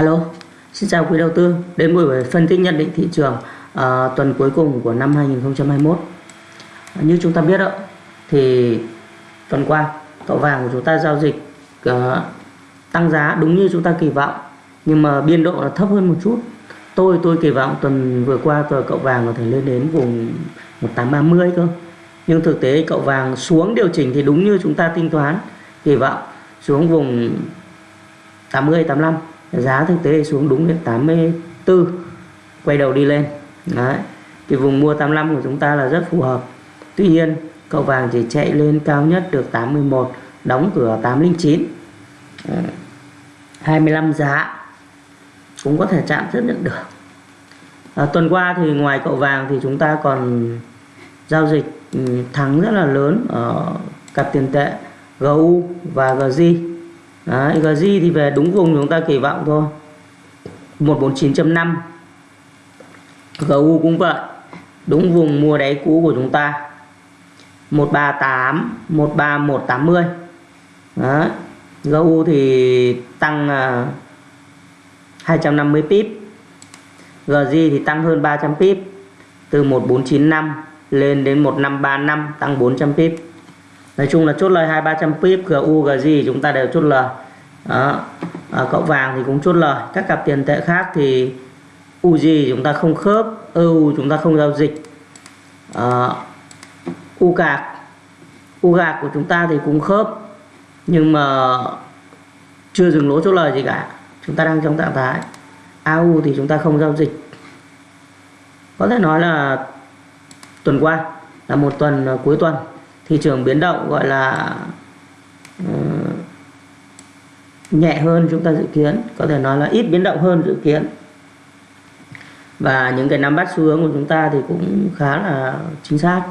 Alo, xin chào quý đầu tư đến buổi phân tích nhận định thị trường uh, tuần cuối cùng của năm 2021. Uh, như chúng ta biết đó, thì tuần qua cậu vàng của chúng ta giao dịch uh, tăng giá đúng như chúng ta kỳ vọng nhưng mà biên độ là thấp hơn một chút. Tôi tôi kỳ vọng tuần vừa qua tuần cậu vàng có thể lên đến vùng 1830 cơ. Nhưng thực tế cậu vàng xuống điều chỉnh thì đúng như chúng ta tính toán kỳ vọng xuống vùng 80 85 giá thực tế xuống đúng đến 84 quay đầu đi lên. Đấy cái vùng mua 85 của chúng ta là rất phù hợp. Tuy nhiên cậu vàng chỉ chạy lên cao nhất được 81 đóng cửa 809 25 ờ, giá cũng có thể chạm rất nhận được. À, tuần qua thì ngoài cậu vàng thì chúng ta còn giao dịch ừ, thắng rất là lớn ở cặp tiền tệ GU và GZ Đấy, GZ thì về đúng vùng chúng ta kỳ vọng thôi. 149.5 GU cũng vậy đúng vùng mua đáy cũ của chúng ta. 138 13180 Đấy. GU thì tăng à, uh, 250 pip. GZ thì tăng hơn 300 pip. Từ 1495 lên đến 1535 tăng 400 pip nói chung là chốt lời hai ba trăm pip GU GZ chúng ta đều chốt lời. Đó. À, cậu vàng thì cũng chốt lời. Các cặp tiền tệ khác thì UZ chúng ta không khớp EU chúng ta không giao dịch. À, U cạc U gạc của chúng ta thì cũng khớp nhưng mà chưa dừng lỗ chốt lời gì cả. Chúng ta đang trong trạng thái AU thì chúng ta không giao dịch. Có thể nói là tuần qua là một tuần à, cuối tuần thị trường biến động gọi là uh, nhẹ hơn chúng ta dự kiến có thể nói là ít biến động hơn dự kiến. Và những cái nắm bắt xu hướng của chúng ta thì cũng khá là chính xác.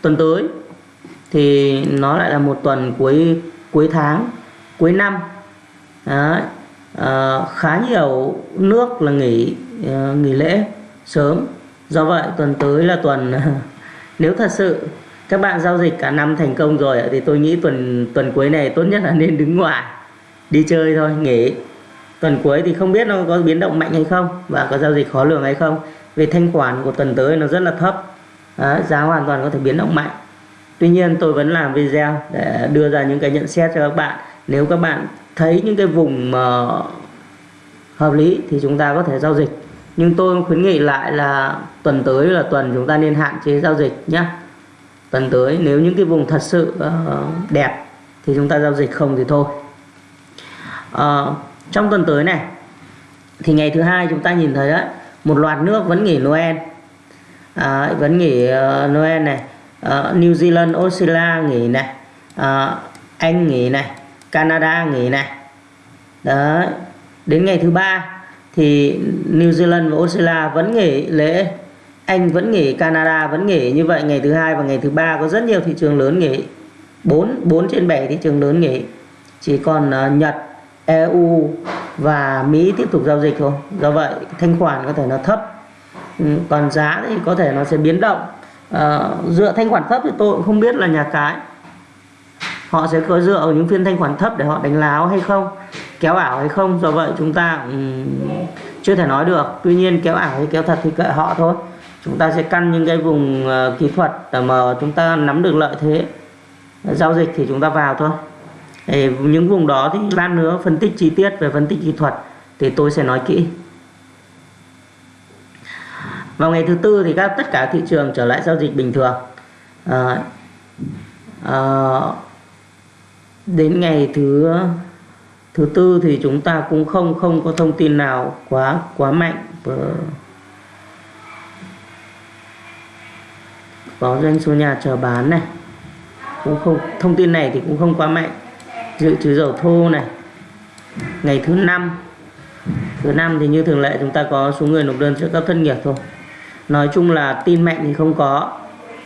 Tuần tới thì nó lại là một tuần cuối cuối tháng cuối năm. Đấy. À, ờ, khá nhiều nước là nghỉ ờ, nghỉ lễ sớm. Do vậy tuần tới là tuần nếu thật sự các bạn giao dịch cả năm thành công rồi thì tôi nghĩ tuần tuần cuối này tốt nhất là nên đứng ngoài đi chơi thôi nghỉ. Tuần cuối thì không biết nó có biến động mạnh hay không và có giao dịch khó lường hay không. Về thanh khoản của tuần tới nó rất là thấp. Đó, giá hoàn toàn có thể biến động mạnh. Tuy nhiên tôi vẫn làm video để đưa ra những cái nhận xét cho các bạn. Nếu các bạn thấy những cái vùng mà hợp lý thì chúng ta có thể giao dịch. Nhưng tôi khuyến nghị lại là tuần tới là tuần chúng ta nên hạn chế giao dịch nhé tuần tới nếu những cái vùng thật sự uh, đẹp thì chúng ta giao dịch không thì thôi. Uh, trong tuần tới này thì ngày thứ hai chúng ta nhìn thấy đấy một loạt nước vẫn nghỉ Noel. À, vẫn nghỉ uh, Noel này. Uh, New Zealand Australia nghỉ này. Uh, Anh nghỉ này. Canada nghỉ này. Đấy. Đến ngày thứ ba thì New Zealand và Australia vẫn nghỉ lễ anh vẫn nghỉ Canada vẫn nghỉ như vậy. Ngày thứ hai và ngày thứ ba có rất nhiều thị trường lớn nghỉ. 4 4 trên 7 thị trường lớn nghỉ. Chỉ còn uh, Nhật EU và Mỹ tiếp tục giao dịch thôi. Do vậy thanh khoản có thể nó thấp. Ừ, còn giá thì có thể nó sẽ biến động. À, dựa thanh khoản thấp thì tôi cũng không biết là nhà cái họ sẽ có dựa ở những phiên thanh khoản thấp để họ đánh láo hay không kéo ảo hay không. Do vậy chúng ta um, chưa thể nói được. Tuy nhiên kéo ảo hay kéo thật thì kệ họ thôi chúng ta sẽ căn những cái vùng ờ, kỹ thuật mà chúng ta nắm được lợi thế. Giao dịch thì chúng ta vào thôi. Để những vùng đó thì lát nữa phân tích chi tiết về phân tích kỹ thuật thì tôi sẽ nói kỹ. Vào ngày thứ tư thì các tất cả thị trường trở lại giao dịch bình thường. À, à, đến ngày thứ thứ tư thì chúng ta cũng không không có thông tin nào quá quá mạnh có doanh số nhà chờ bán này. Cũng không thông tin này thì cũng không quá mạnh. Dự trữ dầu thô này. Ngày thứ năm. Thứ năm thì như thường lệ chúng ta có số người nộp đơn trợ cấp thất nghiệp thôi. Nói chung là tin mạnh thì không có.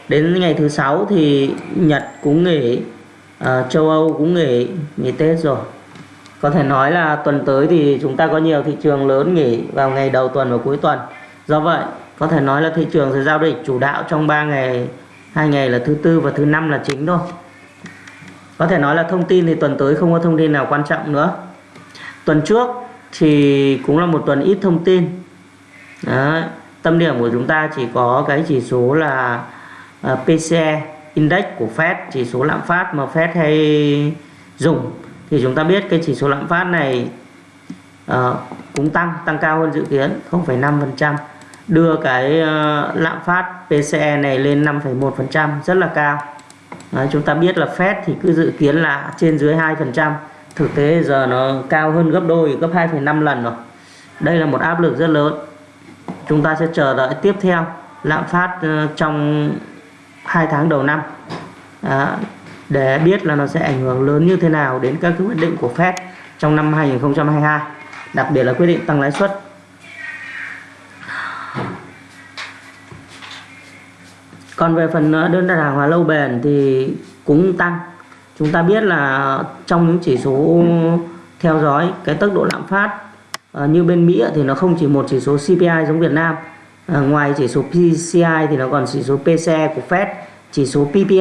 Đến ngày thứ sáu thì Nhật cũng nghỉ à, châu Âu cũng nghỉ nghỉ Tết rồi. Có thể nói là tuần tới thì chúng ta có nhiều thị trường lớn nghỉ vào ngày đầu tuần và cuối tuần. Do vậy có thể nói là thị trường sẽ giao dịch chủ đạo trong 3 ngày hai ngày là thứ tư và thứ năm là chính thôi. Có thể nói là thông tin thì tuần tới không có thông tin nào quan trọng nữa. Tuần trước thì cũng là một tuần ít thông tin. Đấy. tâm điểm của chúng ta chỉ có cái chỉ số là ờ, uh, PCE index của Fed chỉ số lạm phát mà Fed hay dùng. Thì chúng ta biết cái chỉ số lạm phát này uh, cũng tăng tăng cao hơn dự kiến 0,5% đưa cái ờ, lạm phát PCE này lên 5,1% rất là cao. Đấy, chúng ta biết là Fed thì cứ dự kiến là trên dưới 2% thực tế giờ nó cao hơn gấp đôi gấp 2,5 lần rồi. Đây là một áp lực rất lớn. Chúng ta sẽ chờ đợi tiếp theo lạm phát ờ, trong hai tháng đầu năm. Đó, để biết là nó sẽ ảnh hưởng lớn như thế nào đến các quyết định của Fed trong năm 2022 đặc biệt là quyết định tăng lãi suất. Còn về phần ờ, đơn đặt hàng hóa lâu bền thì cũng tăng. Chúng ta biết là trong những chỉ số theo dõi, cái tốc độ lạm phát ờ, như bên Mỹ thì nó không chỉ một chỉ số CPI giống Việt Nam ờ, ngoài chỉ số PCI thì nó còn chỉ số PCE của Fed, chỉ số PPI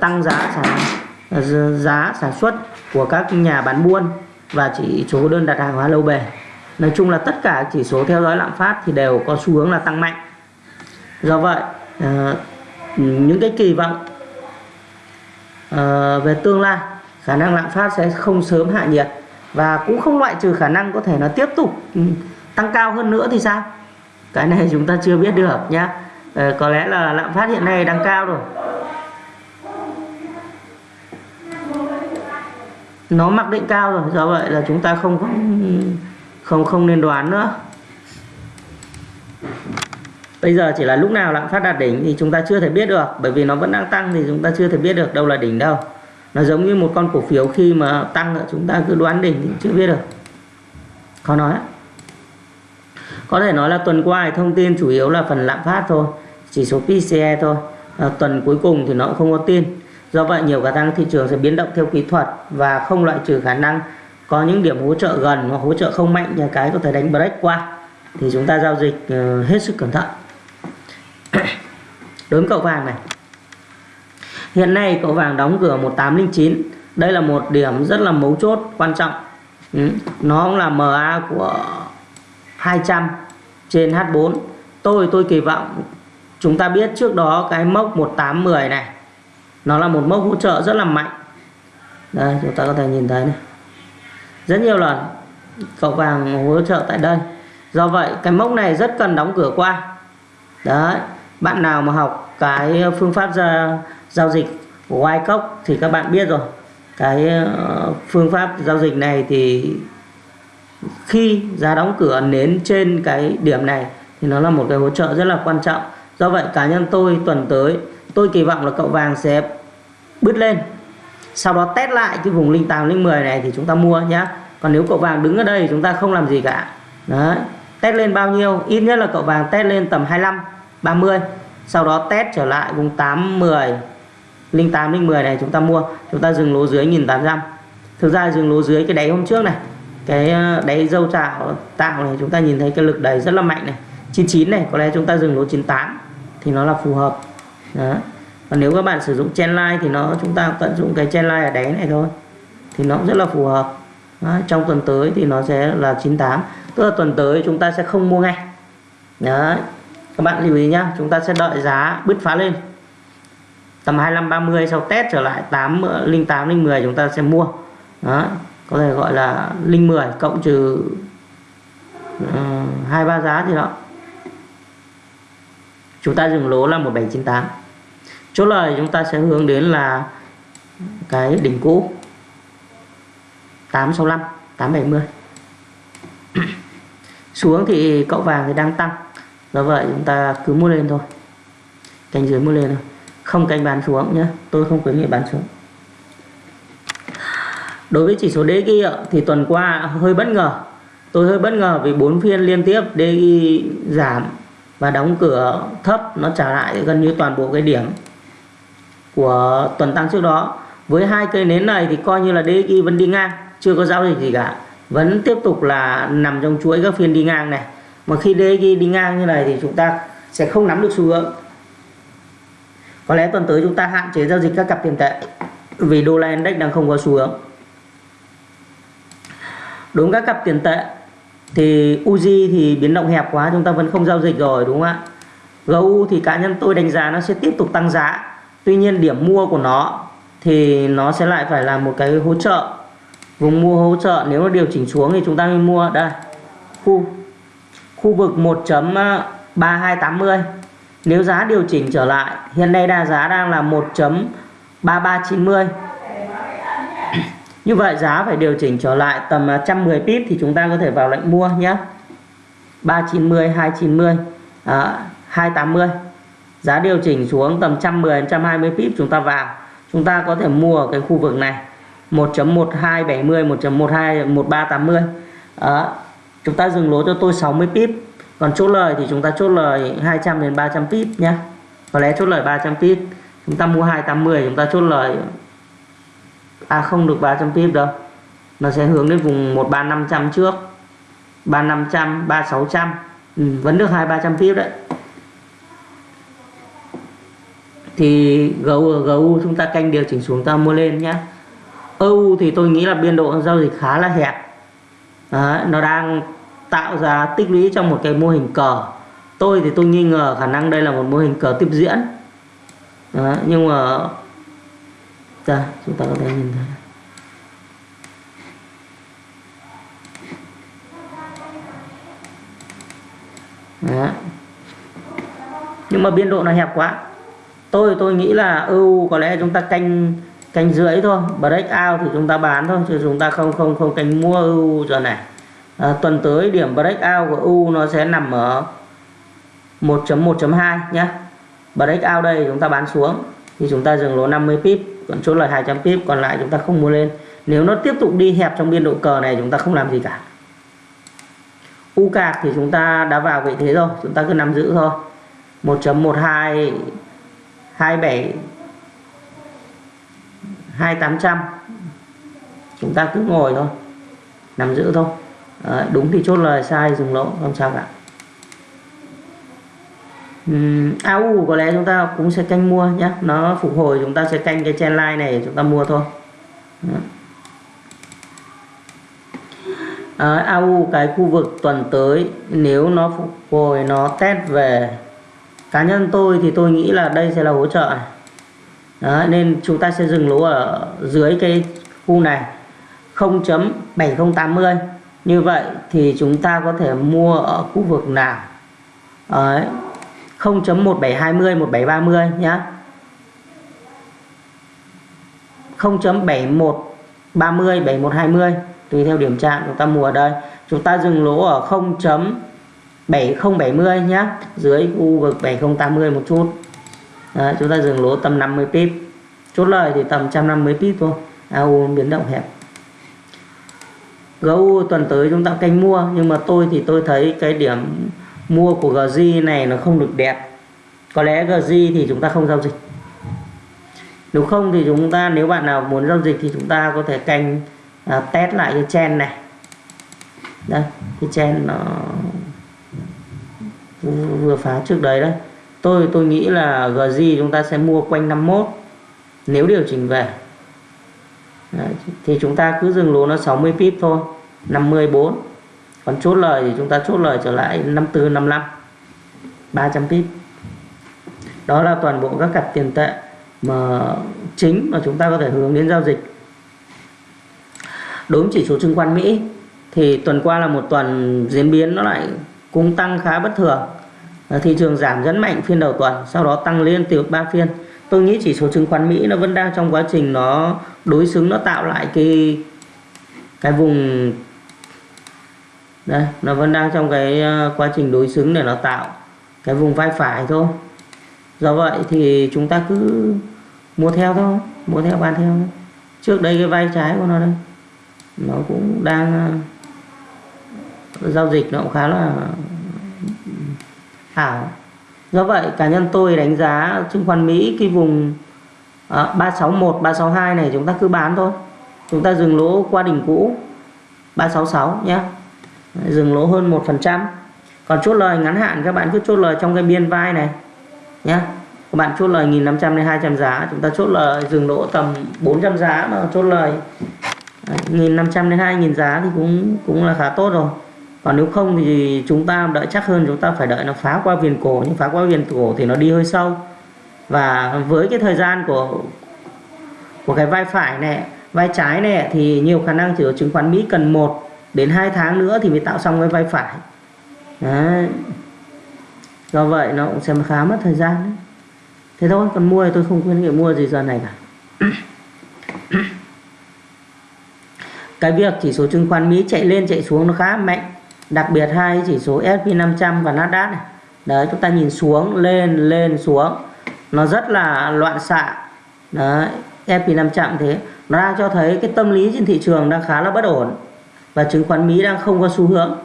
tăng giá sản giá sản xuất của các nhà bán buôn và chỉ số đơn đặt hàng hóa lâu bền. Nói chung là tất cả chỉ số theo dõi lạm phát thì đều có xu hướng là tăng mạnh do vậy à, những cái kỳ vọng à, về tương lai khả năng lạm phát sẽ không sớm hạ nhiệt và cũng không loại trừ khả năng có thể nó tiếp tục ừ, tăng cao hơn nữa thì sao? Cái này chúng ta chưa biết được nhá. À, có lẽ là lạm phát hiện nay đang cao rồi. Nó mặc định cao rồi do vậy là chúng ta không không không không nên đoán nữa bây giờ chỉ là lúc nào lạm phát đạt đỉnh thì chúng ta chưa thể biết được bởi vì nó vẫn đang tăng thì chúng ta chưa thể biết được đâu là đỉnh đâu. Nó giống như một con cổ phiếu khi mà tăng chúng ta cứ đoán đỉnh thì chưa biết được. Khó nói có thể nói là tuần qua thông tin chủ yếu là phần lạm phát thôi chỉ số PCE thôi. À, tuần cuối cùng thì nó cũng không có tin. Do vậy nhiều khả năng thị trường sẽ biến động theo kỹ thuật và không loại trừ khả năng có những điểm hỗ trợ gần hoặc hỗ trợ không mạnh như cái có thể đánh break qua. Thì chúng ta giao dịch ờ, hết sức cẩn thận đối với cậu vàng này. Hiện nay cậu vàng đóng cửa 1809 đây là một điểm rất là mấu chốt, quan trọng. Ừ. nó cũng là MA của 200 trên H4 tôi tôi kỳ vọng chúng ta biết trước đó cái mốc 1810 này, nó là một mốc hỗ trợ rất là mạnh. Đây, chúng ta có thể nhìn thấy này. Rất nhiều lần cậu vàng hỗ trợ tại đây. Do vậy, cái mốc này rất cần đóng cửa qua. Đấy bạn nào mà học cái ờ, phương pháp ra, giao dịch của Wyckoff thì các bạn biết rồi. Cái ờ, phương pháp giao dịch này thì khi giá đóng cửa nến trên cái điểm này thì nó là một cái hỗ trợ rất là quan trọng. Do vậy cá nhân tôi tuần tới tôi kỳ vọng là cậu vàng sẽ bứt lên. Sau đó test lại cái vùng linh 8 linh 10 này thì chúng ta mua nhé còn nếu cậu vàng đứng ở đây chúng ta không làm gì cả. Đấy test lên bao nhiêu? Ít nhất là cậu vàng test lên tầm 25 30 sau đó test trở lại vùng 8 10 linh 8 linh 10 này chúng ta mua. Chúng ta dừng lỗ dưới 1800 thực ra dừng lỗ dưới cái đáy hôm trước này cái ờ, đáy dâu tạo tạo này chúng ta nhìn thấy cái lực đẩy rất là mạnh này. 99 này có lẽ chúng ta dừng lỗ 98 thì nó là phù hợp. Đó. Còn nếu các bạn sử dụng chen line thì nó chúng ta tận dụng cái chen line ở đáy này thôi thì nó cũng rất là phù hợp. Đó, trong tuần tới thì nó sẽ là 98 tức là tuần tới chúng ta sẽ không mua ngay. Đấy các bạn lưu ý nhá chúng ta sẽ đợi giá bứt phá lên. Tầm 25 30 sau test trở lại 8 08 linh 10 chúng ta sẽ mua. Đó có thể gọi là linh 10 cộng trừ ờ, hai uh, ba giá thì đó. Chúng ta dừng lỗ là 1798 chốt lời chúng ta sẽ hướng đến là cái đỉnh cũ. 865 870 xuống thì cậu vàng thì đang tăng. Vâng do vậy chúng ta cứ mua lên thôi. Canh dưới mua lên thôi. Không canh bán xuống nhé tôi không khuyến nghị bán xuống. Đối với chỉ số DXY thì tuần qua hơi bất ngờ. Tôi hơi bất ngờ vì bốn phiên liên tiếp DXY giảm và đóng cửa thấp, nó trả lại gần như toàn bộ cái điểm của tuần tăng trước đó. Với hai cây nến này thì coi như là DXY vẫn đi ngang, chưa có giao dịch gì cả. Vẫn tiếp tục là nằm trong chuỗi các phiên đi ngang này mà khi DXY đi ngang như này thì chúng ta sẽ không nắm được xu hướng. Có lẽ tuần tới chúng ta hạn chế giao dịch các cặp tiền tệ vì đô la index đang không có xu hướng. Đối với các cặp tiền tệ thì Uzi thì biến động hẹp quá, chúng ta vẫn không giao dịch rồi, đúng không ạ? GU thì cá nhân tôi đánh giá nó sẽ tiếp tục tăng giá. Tuy nhiên điểm mua của nó thì nó sẽ lại phải là một cái hỗ trợ. Vùng mua hỗ trợ, nếu nó điều chỉnh xuống thì chúng ta mới mua. Đây khu khu vực 1.3280 nếu giá điều chỉnh trở lại hiện nay đa giá đang là 1.3390 như vậy giá phải điều chỉnh trở lại tầm 110 pip thì chúng ta có thể vào lệnh mua nhé. 390 290 à, 280 giá điều chỉnh xuống tầm 110 120 pip chúng ta vào. Chúng ta có thể mua ở cái khu vực này 1.1270 1.12 1380 đó chúng ta dừng lỗ cho tôi 60 pip. Còn chốt lời thì chúng ta chốt lời 200 đến 300 pip nhé có lẽ chốt lời 300 pip. Chúng ta mua 280 chúng ta chốt lời à không được 300 pip đâu. Nó sẽ hướng đến vùng 13500 trước. 3500 3600 ừ, vẫn được 2 300 pip đấy. Thì GU, GU chúng ta canh điều chỉnh xuống ta mua lên nhé EU thì tôi nghĩ là biên độ giao dịch khá là hẹp. Đó, nó đang tạo ra tích lũy trong một cái mô hình cờ. Tôi thì tôi nghi ngờ khả năng đây là một mô hình cờ tiếp diễn. Đó, nhưng mà Đây, chúng ta có thể nhìn thấy. Đó. nhưng mà biên độ nó hẹp quá. Tôi tôi nghĩ là EU có lẽ chúng ta canh canh rưỡi thôi. Break out thì chúng ta bán thôi chứ chúng ta không không không canh mua EU giờ này à, tuần tới điểm breakout của U nó sẽ nằm ở 1.1.2 nhé breakout đây chúng ta bán xuống thì chúng ta dừng lỗ 50 pip còn chốt lời 200 pip còn lại chúng ta không mua lên. Nếu nó tiếp tục đi hẹp trong biên độ cờ này chúng ta không làm gì cả. U cạc thì chúng ta đã vào vị thế rồi chúng ta cứ nắm giữ thôi. 1.12 27 2800 chúng ta cứ ngồi thôi nằm giữ thôi. Đấy, đúng thì chốt lời sai dùng lỗ không sao cả. Uhm, AU có lẽ chúng ta cũng sẽ canh mua nhé nó phục hồi chúng ta sẽ canh cái chen line này chúng ta mua thôi. À, ờ, AU cái khu vực tuần tới nếu nó phục hồi nó test về cá nhân tôi thì tôi nghĩ là đây sẽ là hỗ trợ. Này đó, nên chúng ta sẽ dừng lỗ ở dưới cái khu này. 0.7080 như vậy thì chúng ta có thể mua ở khu vực nào? Đấy, 0.1720 1730 nhá. 0.7130 7120 tùy theo điểm chạm chúng ta mua ở đây. Chúng ta dừng lỗ ở 0. 7070 nhá dưới khu vực 7080 một chút. Đấy, chúng ta dừng lỗ tầm 50 pip. Chốt lời thì tầm 150 pip thôi. AU biến động hẹp gấu tuần tới chúng ta canh mua nhưng mà tôi thì tôi thấy cái điểm mua của GZ này nó không được đẹp. Có lẽ GZ thì chúng ta không giao dịch. Nếu không thì chúng ta nếu bạn nào muốn giao dịch thì chúng ta có thể canh à, test lại cái chen này. Đây cái chen nó vừa phá trước đấy đấy. Tôi tôi nghĩ là GZ chúng ta sẽ mua quanh 51 nếu điều chỉnh về đấy, thì chúng ta cứ dừng lỗ nó 60 pip thôi 54 còn chốt lời thì chúng ta chốt lời trở lại 54 55 300 pip. Đó là toàn bộ các cặp tiền tệ mà chính mà chúng ta có thể hướng đến giao dịch. Đối với chỉ số chứng khoán Mỹ thì tuần qua là một tuần diễn biến nó lại cũng tăng khá bất thường. Thị trường giảm rất mạnh phiên đầu tuần sau đó tăng liên tiếp 3 phiên tôi nghĩ chỉ số chứng khoán Mỹ nó vẫn đang trong quá trình nó đối xứng, nó tạo lại cái cái vùng, đây, nó vẫn đang trong cái ờ, quá trình đối xứng để nó tạo cái vùng vai phải thôi do vậy thì chúng ta cứ mua theo thôi, mua theo, bán theo thôi. trước đây cái vai trái của nó đây, nó cũng đang ờ, giao dịch nó cũng khá là ảo do vậy cá nhân tôi đánh giá chứng khoán Mỹ cái vùng uh, 361 362 này chúng ta cứ bán thôi. Chúng ta dừng lỗ qua đỉnh cũ 366 nhé. Dừng lỗ hơn 1% còn chốt lời ngắn hạn các bạn cứ chốt lời trong cái biên vai này nhé. Các bạn chốt lời 1.500 đến 200 giá chúng ta chốt lời dừng lỗ tầm 400 giá mà chốt lời. Nghìn năm trăm đến hai nghìn giá thì cũng cũng là khá tốt rồi còn nếu không thì chúng ta đợi chắc hơn, chúng ta phải đợi nó phá qua viền cổ, nhưng phá qua viền cổ thì nó đi hơi sâu và với cái thời gian của của cái vai phải này, vai trái này thì nhiều khả năng chỉ có chứng khoán Mỹ cần 1 đến 2 tháng nữa thì mới tạo xong cái vai phải Đấy. do vậy nó cũng sẽ khá mất thời gian đấy. thế thôi, còn mua thì tôi không khuyên nghị mua gì giờ này cả cái việc chỉ số chứng khoán Mỹ chạy lên, chạy xuống nó khá mạnh đặc biệt hai chỉ số S&P 500 và Nasdaq này. Đấy chúng ta nhìn xuống lên lên xuống. Nó rất là loạn xạ. Đấy S&P 500 thế. Nó đang cho thấy cái tâm lý trên thị trường đang khá là bất ổn. Và chứng khoán Mỹ đang không có xu hướng.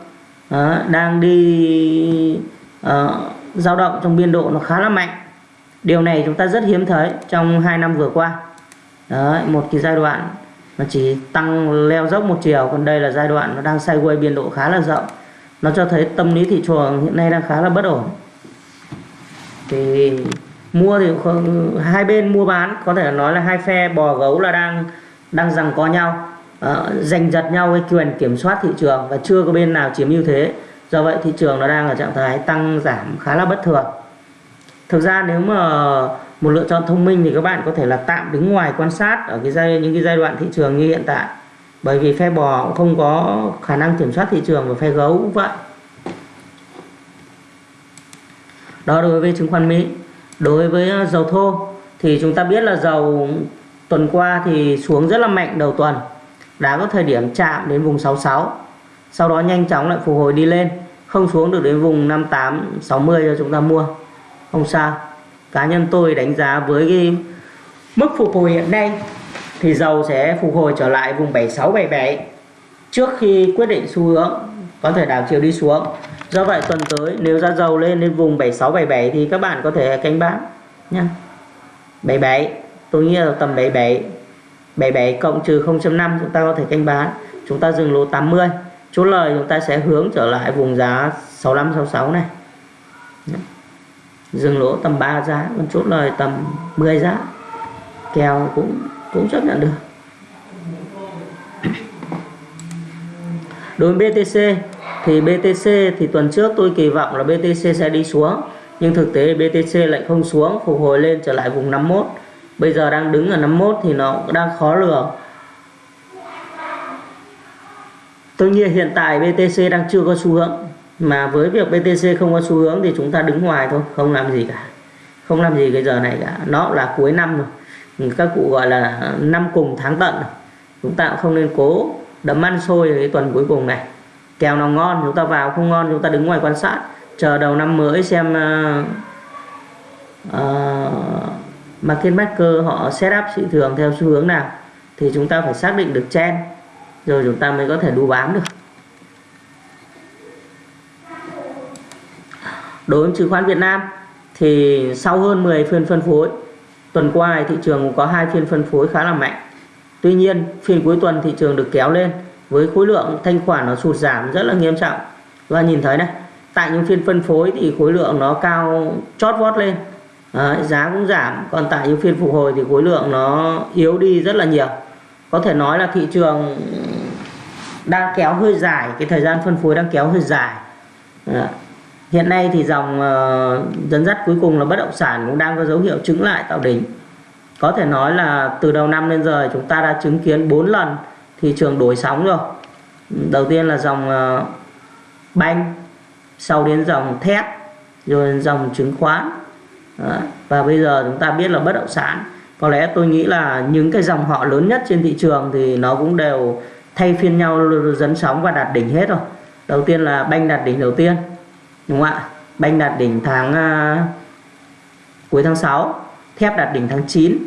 Đó, đang đi uh, dao động trong biên độ nó khá là mạnh. Điều này chúng ta rất hiếm thấy trong hai năm vừa qua. Đấy, một cái giai đoạn nó chỉ tăng leo dốc một chiều còn đây là giai đoạn nó đang sideways biên độ khá là rộng. Nó cho thấy tâm lý thị trường hiện nay đang khá là bất ổn. Thì mua thì không, hai bên mua bán có thể nói là hai phe bò gấu là đang đang rằng có nhau. Uh, giành giật nhau cái quyền kiểm soát thị trường và chưa có bên nào chiếm ưu thế. Do vậy thị trường nó đang ở trạng thái tăng giảm khá là bất thường. Thực ra nếu mà một lựa chọn thông minh thì các bạn có thể là tạm đứng ngoài quan sát ở cái giai, những cái giai đoạn thị trường như hiện tại. Bởi vì phe bò cũng không có khả năng kiểm soát thị trường và phe gấu cũng vậy. Đó, đối với chứng khoán Mỹ. Đối với ờ, dầu thô thì chúng ta biết là dầu tuần qua thì xuống rất là mạnh đầu tuần. Đã có thời điểm chạm đến vùng 66 sau đó nhanh chóng lại phục hồi đi lên, không xuống được đến vùng 58 60 cho chúng ta mua. Không sao cá nhân tôi đánh giá với cái mức phục hồi hiện nay thì dầu sẽ phục hồi trở lại vùng 76 77 trước khi quyết định xu hướng, có thể đảo chiều đi xuống. Do vậy tuần tới nếu giá dầu lên đến vùng 76 77 thì các bạn có thể canh bán nha 77 tôi nghĩ là tầm 77 77 cộng trừ 0.5 chúng ta có thể canh bán chúng ta dừng lỗ 80 chốt lời chúng ta sẽ hướng trở lại vùng giá 65 66 này dừng lỗ tầm 3 giá còn chốt lời tầm 10 giá. Kèo cũng cũng chấp nhận được. Đối với BTC thì BTC thì tuần trước tôi kỳ vọng là BTC sẽ đi xuống, nhưng thực tế BTC lại không xuống, phục hồi lên trở lại vùng 51 bây giờ đang đứng ở 51 thì nó đang khó lường. Tuy nhiên hiện tại BTC đang chưa có xu hướng mà với việc BTC không có xu hướng thì chúng ta đứng ngoài thôi không làm gì cả. Không làm gì cái giờ này cả. Nó là cuối năm rồi. Các cụ gọi là năm cùng tháng tận rồi. chúng ta cũng không nên cố đấm ăn xôi cái tuần cuối cùng này. Kèo nào ngon chúng ta vào không ngon chúng ta đứng ngoài quan sát. Chờ đầu năm mới xem uh, uh, market maker họ set up thị trường theo xu hướng nào thì chúng ta phải xác định được trend. Rồi chúng ta mới có thể đu bám được. Đối với chứng khoán Việt Nam thì sau hơn 10 phiên phân phối tuần qua thị trường cũng có hai phiên phân phối khá là mạnh. Tuy nhiên phiên cuối tuần thị trường được kéo lên với khối lượng thanh khoản nó sụt giảm rất là nghiêm trọng. Và nhìn thấy này tại những phiên phân phối thì khối lượng nó cao chót vót lên. Đấy, giá cũng giảm còn tại những phiên phục hồi thì khối lượng nó yếu đi rất là nhiều. Có thể nói là thị trường đang kéo hơi dài cái thời gian phân phối đang kéo hơi dài. Đấy hiện nay thì dòng ờ, dẫn dắt cuối cùng là bất động sản cũng đang có dấu hiệu chứng lại tạo đỉnh. Có thể nói là từ đầu năm đến giờ chúng ta đã chứng kiến 4 lần thị trường đổi sóng rồi. Đầu tiên là dòng ờ, banh, sau đến dòng thép, rồi dòng chứng khoán. Đó. và bây giờ chúng ta biết là bất động sản, có lẽ tôi nghĩ là những cái dòng họ lớn nhất trên thị trường thì nó cũng đều thay phiên nhau dẫn sóng và đạt đỉnh hết rồi. Đầu tiên là banh đạt đỉnh đầu tiên đúng không ạ? Banh đạt đỉnh tháng uh, cuối tháng 6 thép đạt đỉnh tháng 9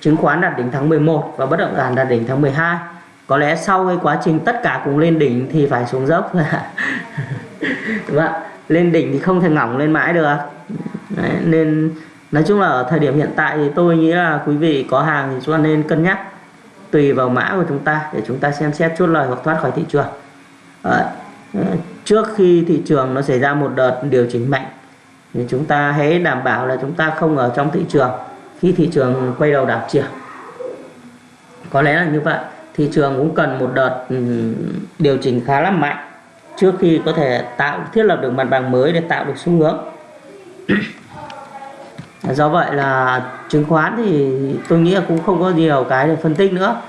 chứng khoán đạt đỉnh tháng 11 và bất động sản đạt đỉnh tháng 12 có lẽ sau cái quá trình tất cả cùng lên đỉnh thì phải xuống dốc. Đúng không? lên đỉnh thì không thể ngỏng lên mãi được. Đấy, nên nói chung là ở thời điểm hiện tại thì tôi nghĩ là quý vị có hàng thì chúng ta nên cân nhắc tùy vào mã của chúng ta để chúng ta xem xét chốt lời hoặc thoát khỏi thị trường. Đấy trước khi thị trường nó xảy ra một đợt điều chỉnh mạnh, thì chúng ta hãy đảm bảo là chúng ta không ở trong thị trường khi thị trường quay đầu đảo chiều. Có lẽ là như vậy, thị trường cũng cần một đợt ừ, điều chỉnh khá là mạnh trước khi có thể tạo, thiết lập được mặt bằng mới để tạo được xu hướng. Do vậy là chứng khoán thì tôi nghĩ là cũng không có nhiều cái để phân tích nữa.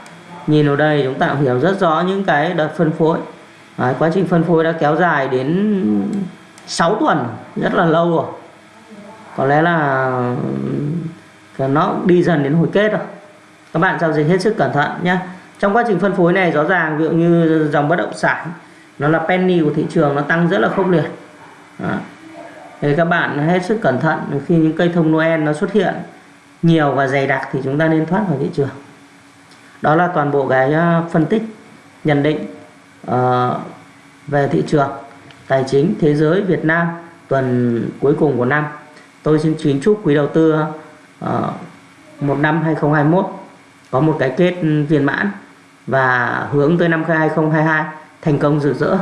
Nhìn vào đây chúng ta hiểu rất rõ những cái đợt phân phối. Đấy, quá trình phân phối đã kéo dài đến 6 tuần rất là lâu rồi. Có lẽ là ừ, nó đi dần đến hồi kết rồi. Các bạn giao dịch hết sức cẩn thận nhé trong quá trình phân phối này rõ ràng ví dụ như dòng bất động sản nó là penny của thị trường nó tăng rất là khốc liệt. Đó. Thì các bạn hết sức cẩn thận khi những cây thông Noel nó xuất hiện nhiều và dày đặc thì chúng ta nên thoát khỏi thị trường. Đó là toàn bộ cái ờ, phân tích nhận định. Ờ, về thị trường tài chính thế giới Việt Nam tuần cuối cùng của năm. Tôi xin kính chúc quý đầu tư uh, một năm 2021 có một cái kết viên mãn và hướng tới năm 2022 thành công rực rỡ.